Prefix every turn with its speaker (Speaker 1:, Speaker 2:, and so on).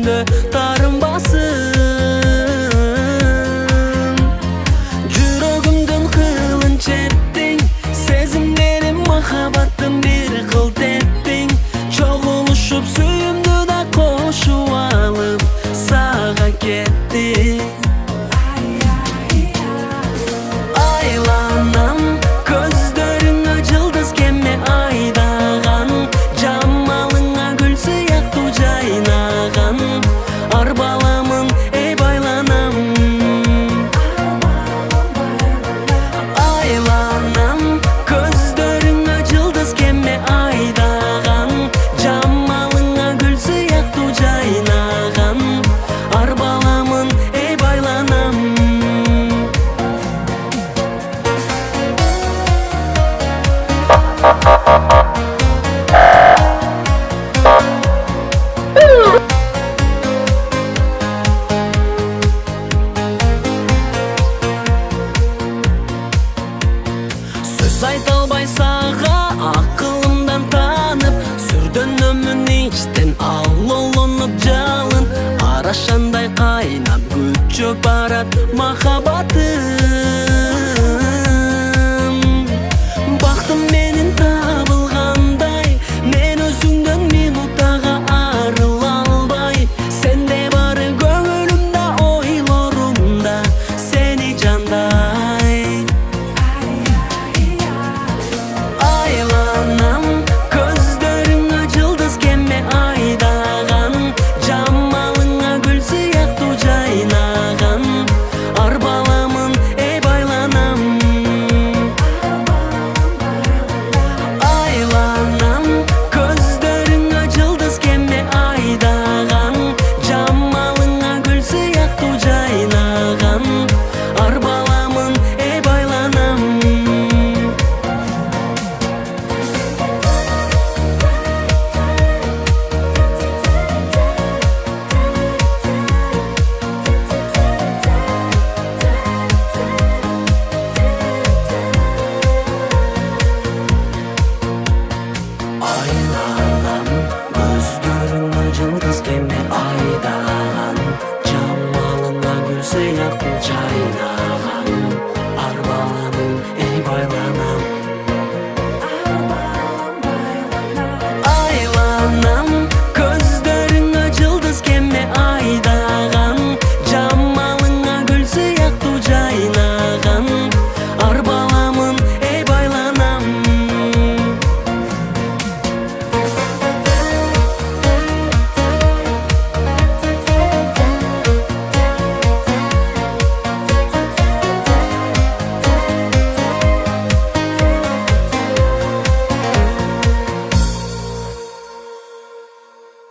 Speaker 1: Дарым басым жүрегімдің қылын чептің сезімдерім махаббаттың бір қылт Чоғыл ұшып сүйімді да қошу алып саған кеттің байсаға ақылымдан танып сүрдін өмін іштен алылынып жалын. Арашандай қайнап гүл барат махаббаты. say love